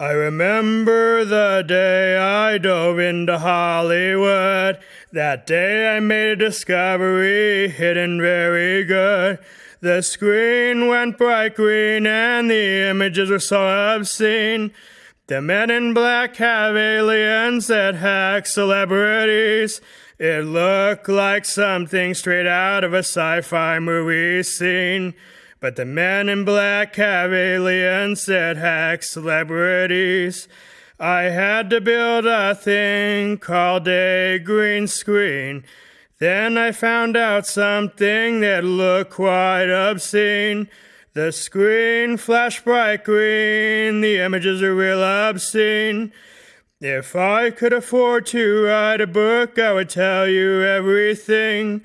I remember the day I dove into Hollywood. That day I made a discovery hidden very good. The screen went bright green and the images were so obscene. The men in black have aliens that hack celebrities. It looked like something straight out of a sci fi movie scene. But the men in black have aliens that hack celebrities. I had to build a thing called a green screen. Then I found out something that looked quite obscene. The screen flashed bright green, the images are real obscene. If I could afford to write a book, I would tell you everything.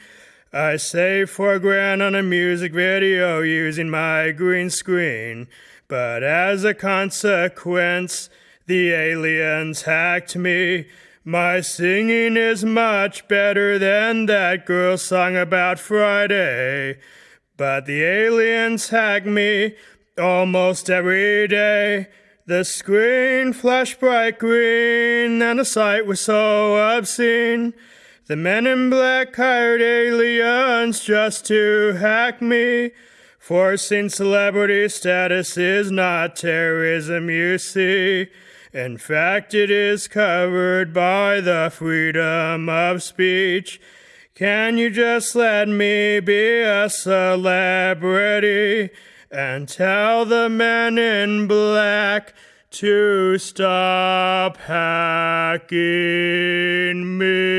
I saved four grand on a music video using my green screen, but as a consequence, the aliens hacked me. My singing is much better than that girl song about Friday, but the aliens hack me almost every day. The screen flashed bright green, and the sight was so obscene. The men in black hired aliens just to hack me. Forcing celebrity status is not terrorism, you see. In fact, it is covered by the freedom of speech. Can you just let me be a celebrity and tell the men in black to stop hacking me?